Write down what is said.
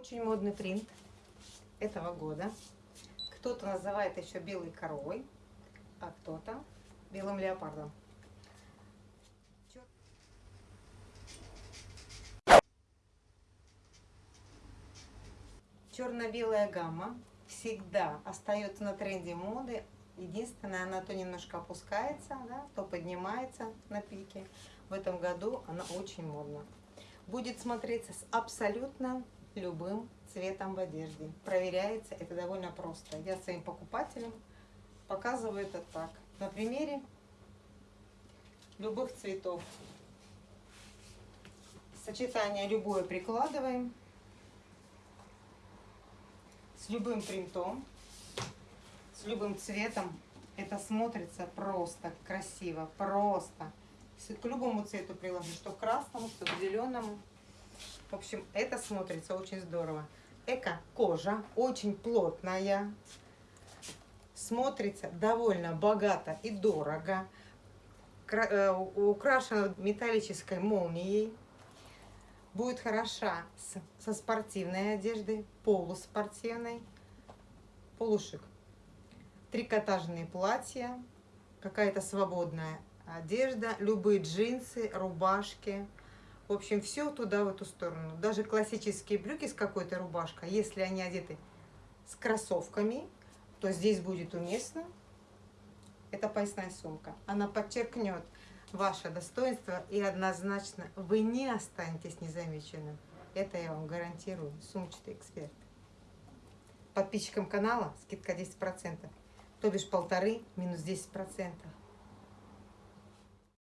Очень модный принт этого года. Кто-то называет еще белой коровой, а кто-то белым леопардом. Черно-белая гамма всегда остается на тренде моды. Единственное, она то немножко опускается, да, то поднимается на пике. В этом году она очень модна. Будет смотреться с абсолютно любым цветом в одежде. Проверяется это довольно просто. Я своим покупателям показываю это так. На примере любых цветов. Сочетание любое прикладываем. С любым принтом, с любым цветом. Это смотрится просто красиво, просто. К любому цвету приложу, что к красному, что к зеленому. В общем, это смотрится очень здорово. Эко-кожа, очень плотная. Смотрится довольно богато и дорого. Э, украшена металлической молнией. Будет хороша со спортивной одеждой, полуспортивной, полушик. Трикотажные платья, какая-то свободная одежда, любые джинсы, рубашки – в общем, все туда, в эту сторону. Даже классические брюки с какой-то рубашкой, если они одеты с кроссовками, то здесь будет уместно. Это поясная сумка. Она подчеркнет ваше достоинство и однозначно вы не останетесь незамеченным. Это я вам гарантирую. Сумчатый эксперт. Подписчикам канала скидка 10%. То бишь полторы минус 10%.